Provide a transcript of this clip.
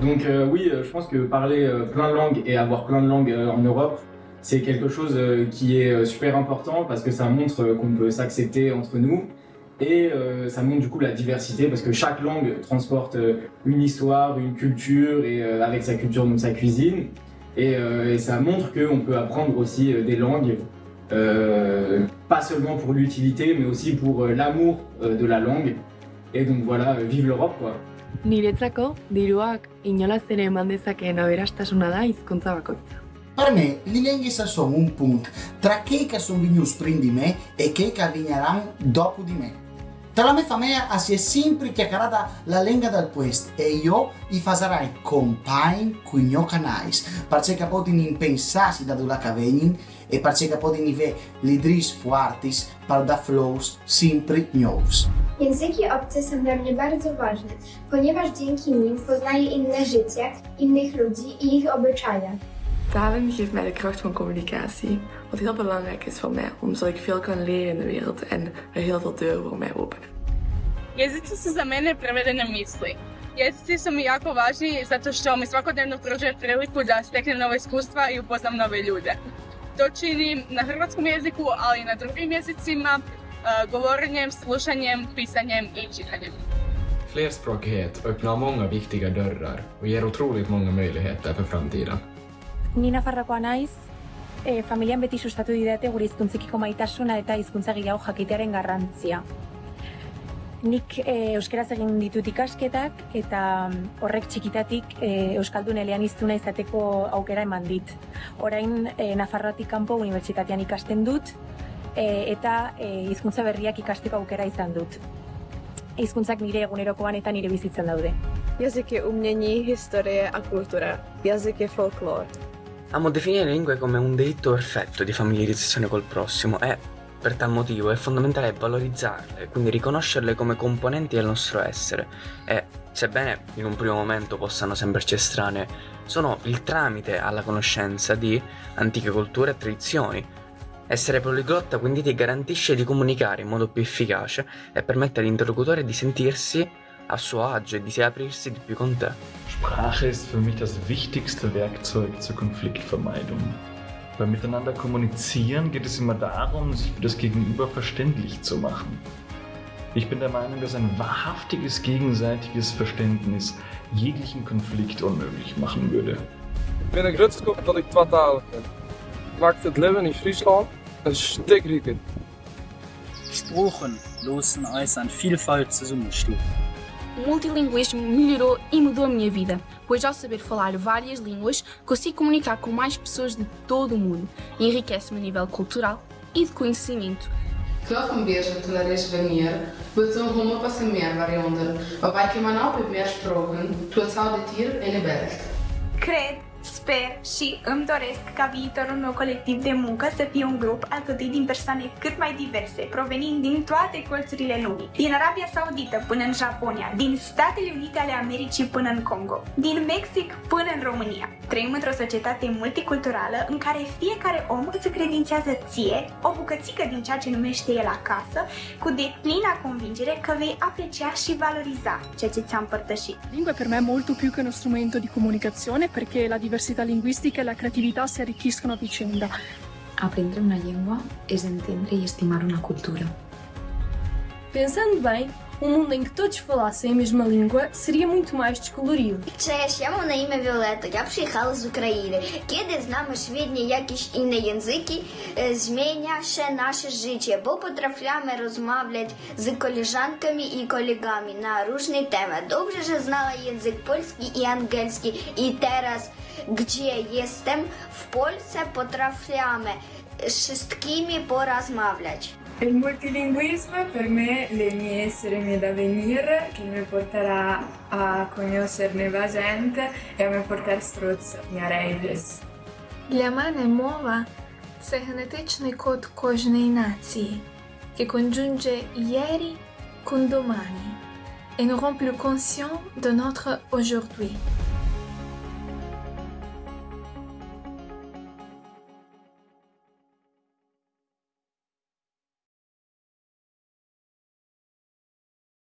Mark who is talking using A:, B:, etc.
A: Donc euh, oui, euh, je pense que parler euh, plein de langues et avoir plein de langues en Europe, c'est quelque chose qui est super important parce que ça montre qu'on peut s'accepter entre nous et ça montre du coup la diversité parce que chaque langue transporte une histoire, une culture et avec sa culture donc sa cuisine et, ça montre qu'on peut apprendre aussi des langues pas seulement pour l'utilité mais aussi pour l'amour de la langue et donc voilà, vive l'Europe quoi.
B: Niretzako, diruak inolaz ere eman dezakeen aberastasuna da hizkuntza bakoitza.
C: Per me, le lingue sono un punto tra chi che sono venuti prima di me e chi che arriveranno dopo di me. Tra la mia famiglia si è sempre chiacchierata la lingua del puesto e io vi farai compagni con i canali, perché potete pensare da dove vengono e perché potete avere le dris fortis per da flows sempre nuovi.
D: Języki obce są dla mnie bardzo ważne, ponieważ dzięki nim poznaję inne życie, innych ludzi i ich obyczaje.
E: Talen geeft mij de kracht van communicatie, wat heel belangrijk is voor mij, omdat ik veel kan leren in de wereld en er heel veel deuren voor mij openen.
F: Jezici su za mene prevedene misli. Jezici su mi jako važni zato što mi svakodnevno pružaju priliku da steknem nove iskustva i upoznam nove ljude. To činim na hrvatskom jeziku, ali i na drugim jezicima, govorenjem, slušanjem, pisanjem i čitanjem.
G: Flerspråkighet öppnar många viktiga dörrar och ger otroligt många möjligheter för framtiden.
H: Ni Nafarroakoa naiz, e, familian beti sustatu didate gure hizkuntzekiko maitasuna eta hizkuntza gehiago jakitearen garrantzia. Nik e, euskeraz egin ditut ikasketak eta mm, horrek txikitatik e, euskaldun eleaniztuna izateko aukera eman dit. Orain e, Nafarroatik kanpo unibertsitatean ikasten dut eta e, hizkuntza berriak ikasteko aukera izan dut. Hizkuntzak nire egunerokoan eta nire bizitzan daude.
I: Jazyk je umění, historie a kultura. Jazyk je folklor.
J: Amo definire le lingue come un delitto perfetto di familiarizzazione col prossimo e, per tal motivo, è fondamentale valorizzarle, quindi riconoscerle come componenti del nostro essere e, sebbene in un primo momento possano sembrarci estranee, sono il tramite alla conoscenza di antiche culture e tradizioni. Essere poliglotta quindi ti garantisce di comunicare in modo più efficace e permette all'interlocutore di sentirsi a suo agio e di aprirsi di più con te.
K: Sprache ist für mich das wichtigste Werkzeug zur Konfliktvermeidung. Beim Miteinander kommunizieren geht es immer darum, sich für das Gegenüber verständlich zu machen. Ich bin der Meinung, dass ein wahrhaftiges gegenseitiges Verständnis jeglichen Konflikt unmöglich machen würde.
L: Ik ben een grutskop dat ik tweetalig ben. Maakt het leven in Friesland Steckricket.
M: Spuren losen als an Vielfalt zusammenschlug.
N: O multilinguismo melhorou e mudou a minha vida, pois ao saber falar várias línguas, consigo comunicar com mais pessoas de todo o mundo e enriquece-me a nível cultural e de conhecimento.
O: Klochen bieżne to należy wymiar, by są rumo pasymien variunder, obaj kemanał by miar sprogen, tu cały tir in de belt.
P: Cred sper și îmi doresc ca viitorul meu colectiv de muncă să fie un grup alcătuit din persoane cât mai diverse, provenind din toate colțurile lumii. Din Arabia Saudită până în Japonia, din Statele Unite ale Americii până în Congo, din Mexic până în România. Trăim într-o societate multiculturală în care fiecare om îți credințează ție o bucățică din ceea ce numește el acasă, cu deplina convingere că vei aprecia și valoriza ceea ce ți-a împărtășit.
Q: Lingua per me è molto più che uno strumento di comunicazione perché la diversità linguistica e la creatività si arricchiscono a vicenda.
R: Aprender una llengua es entender e estimar una cultura.
S: Pensando bem, um mundo em que todos falassem a mesma língua seria muito mais descolorido.
T: Cześć, ja mam na imię Violeta, ja przyjechała z Ukrainy. Kiedy znamy świetnie jakieś inne języki, e, zmienia się nasze życie, bo potrafimy rozmawiać z koleżankami i kolegami na różne tematy. Dobrze, że znała język polski i angielski i teraz, gdzie jestem, w Polsce potrafimy wszystkimi porozmawiać.
E: Il multilinguismo per me le mie essere mie da venir che mi porterà a conoscere nuova gente e a mi portare struzz mia redes.
F: Для мене мова це генетичний код кожної нації, che congiunge ieri con domani et nous rend plus conscients de notre aujourd'hui.